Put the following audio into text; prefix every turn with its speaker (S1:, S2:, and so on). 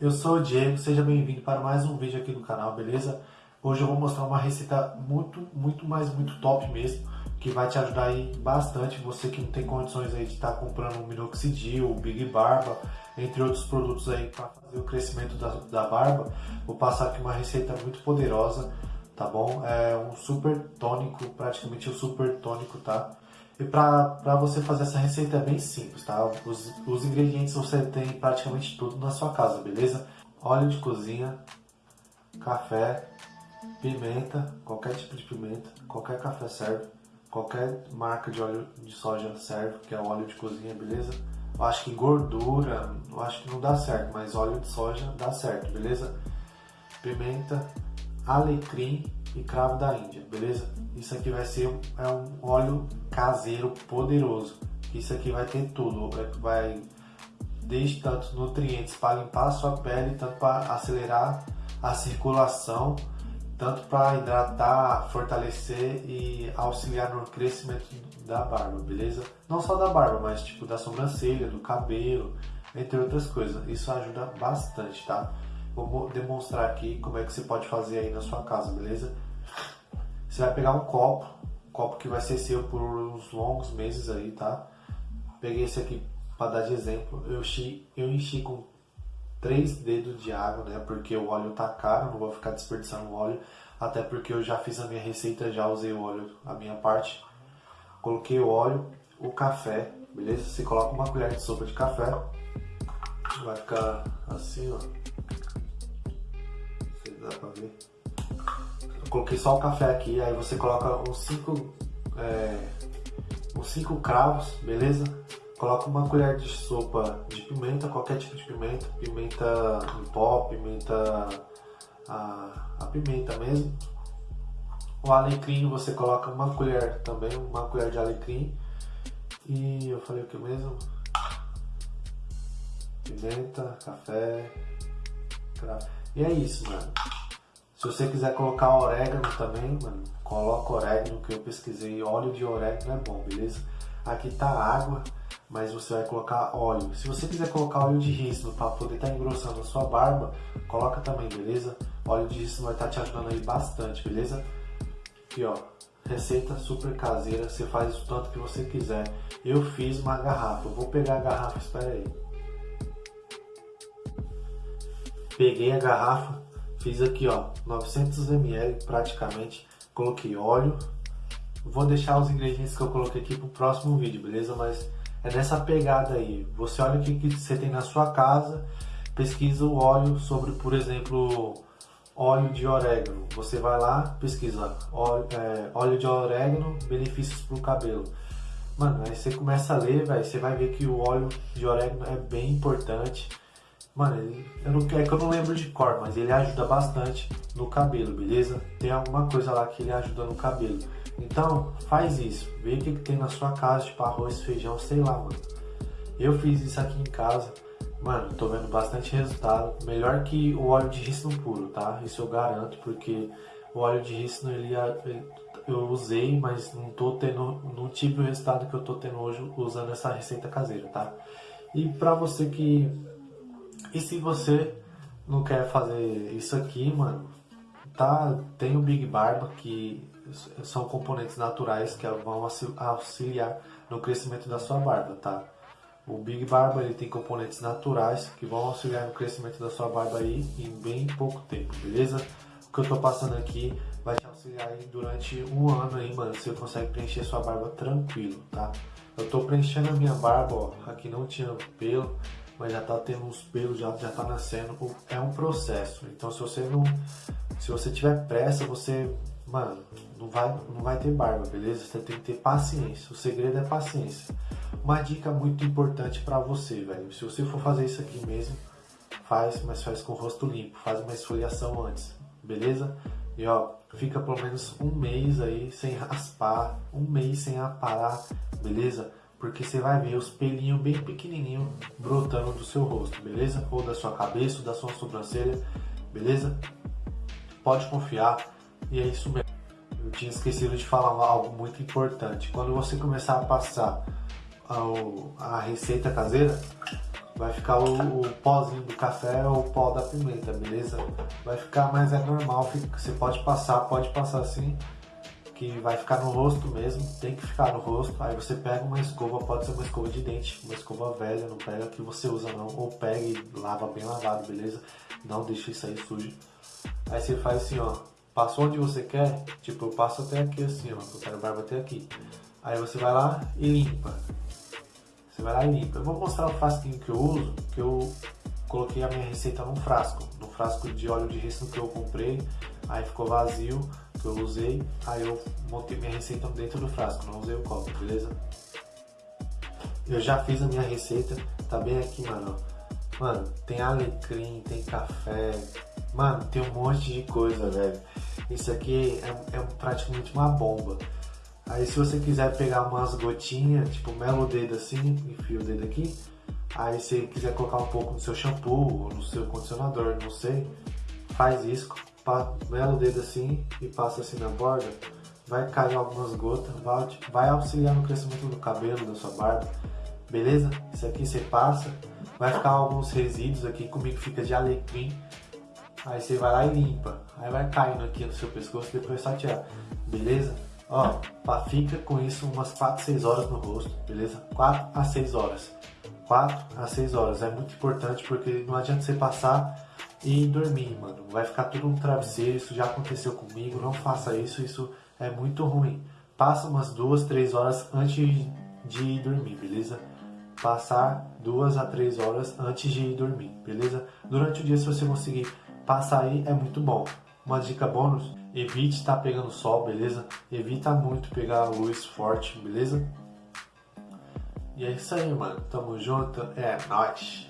S1: eu sou o Diego, seja bem-vindo para mais um vídeo aqui no canal, beleza? Hoje eu vou mostrar uma receita muito, muito mais, muito top mesmo, que vai te ajudar aí bastante, você que não tem condições aí de estar tá comprando um minoxidil, Big Barba, entre outros produtos aí para fazer o crescimento da, da barba, vou passar aqui uma receita muito poderosa, tá bom? É um super tônico, praticamente um super tônico, tá? E para você fazer essa receita é bem simples, tá? Os, os ingredientes você tem praticamente tudo na sua casa, beleza? Óleo de cozinha, café, pimenta, qualquer tipo de pimenta, qualquer café serve, qualquer marca de óleo de soja serve, que é óleo de cozinha, beleza? Eu acho que gordura, eu acho que não dá certo, mas óleo de soja dá certo, beleza? Pimenta, alecrim e cravo da Índia, beleza? Isso aqui vai ser é um óleo caseiro poderoso. Isso aqui vai ter tudo, vai desde tanto nutrientes para limpar a sua pele, tanto para acelerar a circulação, tanto para hidratar, fortalecer e auxiliar no crescimento da barba, beleza? Não só da barba, mas tipo da sobrancelha, do cabelo, entre outras coisas. Isso ajuda bastante, tá? Vou demonstrar aqui como é que você pode fazer aí na sua casa, beleza? Você vai pegar um copo, um copo que vai ser seu por uns longos meses aí, tá? Peguei esse aqui para dar de exemplo. Eu enchi, eu enchi com três dedos de água, né? Porque o óleo tá caro, não vou ficar desperdiçando óleo. Até porque eu já fiz a minha receita, já usei o óleo, a minha parte. Coloquei o óleo, o café, beleza? Você coloca uma colher de sopa de café. Vai ficar assim, ó. Não sei se dá pra ver coloquei só o café aqui, aí você coloca uns 5 é, uns cinco cravos, beleza? Coloca uma colher de sopa de pimenta, qualquer tipo de pimenta, pimenta em pó, pimenta a, a pimenta mesmo. O alecrim você coloca uma colher também, uma colher de alecrim. E eu falei o que mesmo? Pimenta, café, cravo. E é isso, mano. Se você quiser colocar orégano também, mano, coloca orégano, que eu pesquisei, óleo de orégano é bom, beleza? Aqui tá água, mas você vai colocar óleo. Se você quiser colocar óleo de rícino para poder estar tá engrossando a sua barba, coloca também, beleza? Óleo de rícino vai estar tá te ajudando aí bastante, beleza? Aqui, ó, receita super caseira, você faz o tanto que você quiser. Eu fiz uma garrafa, vou pegar a garrafa, espera aí. Peguei a garrafa, Fiz aqui, ó, 900 ml praticamente. Coloquei óleo. Vou deixar os ingredientes que eu coloquei aqui pro próximo vídeo, beleza? Mas é nessa pegada aí. Você olha o que, que você tem na sua casa, pesquisa o óleo sobre, por exemplo, óleo de orégano. Você vai lá, pesquisa óleo, é, óleo de orégano, benefícios para o cabelo. Mano, aí você começa a ler, velho, você vai ver que o óleo de orégano é bem importante. Mano, ele, eu não, é que eu não lembro de cor, mas ele ajuda bastante no cabelo, beleza? Tem alguma coisa lá que ele ajuda no cabelo. Então, faz isso. Vê o que, que tem na sua casa, tipo arroz, feijão, sei lá, mano. Eu fiz isso aqui em casa. Mano, tô vendo bastante resultado. Melhor que o óleo de rícino puro, tá? Isso eu garanto, porque o óleo de rícino, ele, ele eu usei, mas não tô tendo, não tive o resultado que eu tô tendo hoje usando essa receita caseira, tá? E pra você que e se você não quer fazer isso aqui, mano, tá, tem o Big Barba, que são componentes naturais que vão auxiliar no crescimento da sua barba, tá? O Big Barba ele tem componentes naturais que vão auxiliar no crescimento da sua barba aí em bem pouco tempo, beleza? O que eu tô passando aqui vai te auxiliar aí durante um ano aí, mano, você consegue preencher sua barba tranquilo, tá? Eu tô preenchendo a minha barba, ó, aqui não tinha pelo, mas já tá tendo uns pelos, já, já tá nascendo. É um processo. Então se você não. Se você tiver pressa, você. Mano, não vai, não vai ter barba, beleza? Você tem que ter paciência. O segredo é paciência. Uma dica muito importante para você, velho. Se você for fazer isso aqui mesmo, faz, mas faz com o rosto limpo. Faz uma esfoliação antes, beleza? E ó, fica pelo menos um mês aí sem raspar, um mês sem aparar, beleza? Porque você vai ver os pelinhos bem pequenininhos brotando do seu rosto, beleza? Ou da sua cabeça, ou da sua sobrancelha, beleza? Pode confiar e é isso mesmo. Eu tinha esquecido de falar algo muito importante. Quando você começar a passar a receita caseira, vai ficar o, o pozinho do café ou o pó da pimenta, beleza? Vai ficar, mas é normal, você pode passar, pode passar assim, que vai ficar no rosto mesmo, tem que ficar no rosto. Aí você pega uma escova, pode ser uma escova de dente, uma escova velha, não pega que você usa não, ou pega e lava bem lavado, beleza? Não deixe isso aí sujo. Aí você faz assim, ó, passou onde você quer, tipo, eu passo até aqui assim, ó, eu quero barba até aqui. Aí você vai lá e limpa. Você vai lá e limpa. Eu vou mostrar o frasquinho que eu uso, que eu coloquei a minha receita num frasco, no frasco de óleo de ricino que eu comprei, aí ficou vazio, que eu usei, aí eu montei minha receita dentro do frasco, não usei o copo, beleza? Eu já fiz a minha receita, tá bem aqui, mano. Mano, tem alecrim, tem café, mano, tem um monte de coisa, velho. Isso aqui é, é praticamente uma bomba. Aí se você quiser pegar umas gotinhas, tipo mela o dedo assim, enfia o dedo aqui. Aí se quiser colocar um pouco no seu shampoo ou no seu condicionador, não sei, faz isso, mela o dedo assim e passa assim na borda. Vai cair algumas gotas, vai, vai auxiliar no crescimento do cabelo, da sua barba. Beleza? Isso aqui você passa, vai ficar alguns resíduos aqui, comigo fica de alecrim. Aí você vai lá e limpa. Aí vai caindo aqui no seu pescoço, depois só tirar. Beleza? Ó, fica com isso umas 4, 6 horas no rosto, beleza? 4 a 6 horas. 4 a 6 horas. É muito importante porque não adianta você passar e dormir, mano. Vai ficar tudo no travesseiro, isso já aconteceu comigo, não faça isso, isso é muito ruim. Passa umas 2, 3 horas antes de ir dormir, beleza? Passar 2 a 3 horas antes de ir dormir, beleza? Durante o dia, se você conseguir passar aí, é muito bom. Uma dica bônus, evite estar tá pegando sol, beleza? Evita muito pegar luz forte, beleza? E é isso aí, mano. Tamo junto. É nóis.